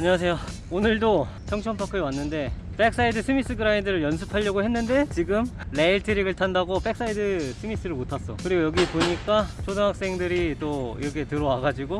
안녕하세요. 오늘도 청천파크에 왔는데 backside smith grind를 연습하려고 했는데 지금 레일 트릭을 탄다고 backside smith를 못 탔어. 그리고 여기 보니까 초등학생들이 또 이렇게 들어와 가지고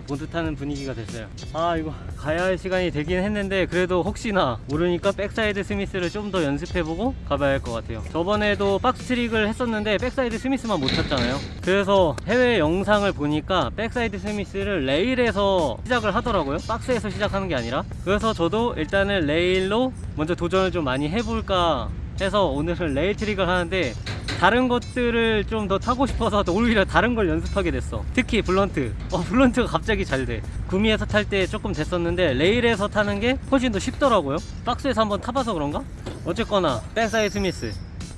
보드 타는 분위기가 됐어요. 아 이거 가야 할 시간이 되긴 했는데 그래도 혹시나 모르니까 backside smith를 좀 더 연습해보고 가봐야 할 것 같아요. 저번에도 박스 트릭을 했었는데 backside smith만 못 탔잖아요. 그래서 해외 영상을 보니까 backside smith를 레일에서 시작을 하더라고요. 박스에서 시작하는 게 아니라. 그래서 저도 일단은 레일로 먼저 도전을 좀 많이 해볼까 해서 오늘은 레일 트릭을 하는데 다른 것들을 좀 더 타고 싶어서 오히려 다른 걸 연습하게 됐어. 특히 blunt. 어 blunt가 갑자기 잘돼. 구미에서 탈 때 조금 됐었는데 레일에서 타는 게 훨씬 더 쉽더라고요. 박스에서 한번 타봐서 그런가? 어쨌거나 backside smith.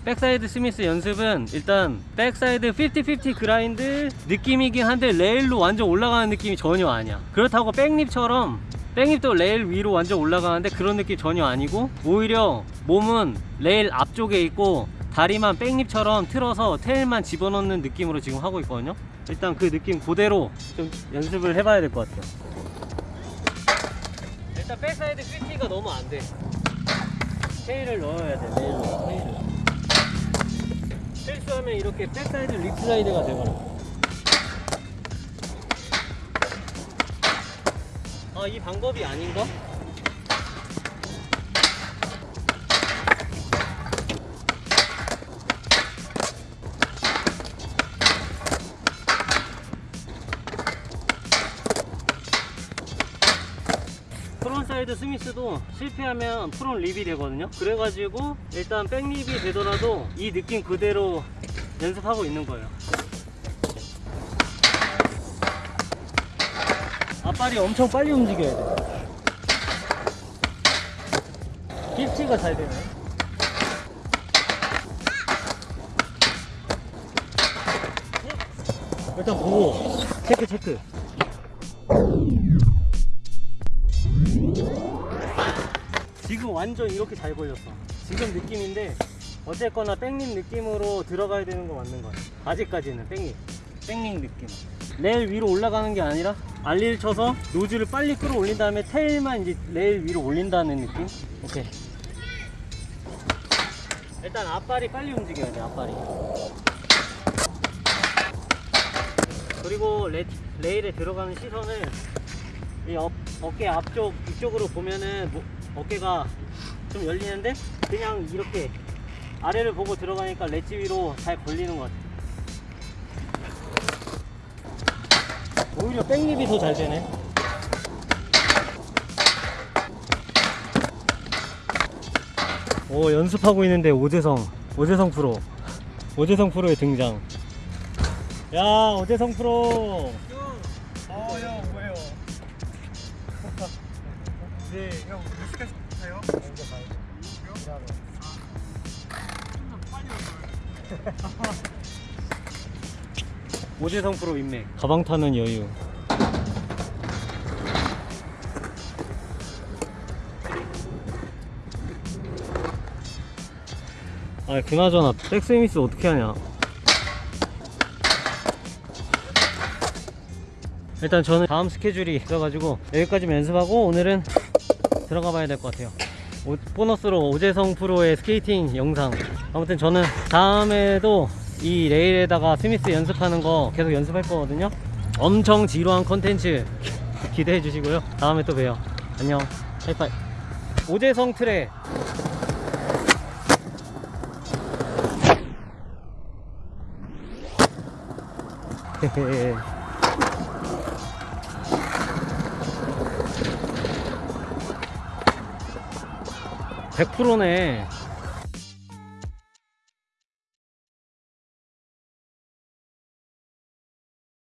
backside smith 연습은 일단 backside 50-50 grind 느낌이긴 한데 레일로 완전 올라가는 느낌이 전혀 아니야. 그렇다고 백립처럼 백립도 레일 위로 완전 올라가는데 그런 느낌 전혀 아니고 오히려 몸은 레일 앞쪽에 있고 다리만 back lip처럼 틀어서 tail만 집어넣는 느낌으로 지금 하고 있거든요. 일단 그 느낌 그대로 좀 연습을 해봐야 될 것 같아요. 일단 backside 50가 너무 안돼. tail을 넣어야 돼 레일로 tail을 실수하면 이렇게 backside lipslide가 되거나 아이 방법이 아닌가? side smith도 실패하면 front lip이 되거든요. 그래가지고 일단 back lip이 되더라도 이 느낌 그대로 연습하고 있는 거예요. 앞발이 엄청 빨리 움직여야 돼 힙치가 잘 되네. 일단 보고 체크 체크 완전 이렇게 잘 걸렸어. 지금 느낌인데 어쨌거나 back lip 느낌으로 들어가야 되는 거 맞는 거야 아직까지는 back lip back lip 느낌. 레일 위로 올라가는 게 아니라 ollie를 쳐서 nose를 빨리 끌어올린 다음에 tail만 이제 레일 위로 올린다는 느낌? 오케이. 일단 앞발이 빨리 움직여야 돼 앞발이. 그리고 레, 레일에 들어가는 시선을 이 어, 어깨 앞쪽 이쪽으로 보면은 뭐, 어깨가 좀 열리는데 그냥 이렇게 아래를 보고 들어가니까 렛지 위로 잘 걸리는 것 같아 오히려 백립이 더 잘 되네. 오 연습하고 있는데 오재성 오재성 프로. 오재성 프로의 등장. 야 오재성 프로 네, 형, 몇 시까지 타요? 먼저 가요. 오재성 프로 인맥 가방 타는 여유 아 그나저나 back smith 어떻게 하냐 일단 저는 다음 스케줄이 있어가지고 여기까지만 연습하고 오늘은 들어가 봐야 될 것 같아요. 오- 보너스로 오재성 프로의 스케이팅 영상. 아무튼 저는 다음에도 이 레일에다가 스미스 연습하는 거 계속 연습할 거거든요. 엄청 지루한 컨텐츠 기대해 주시고요. 다음에 또 봬요. 안녕. 하이파이. 오재성 헤헤 100%네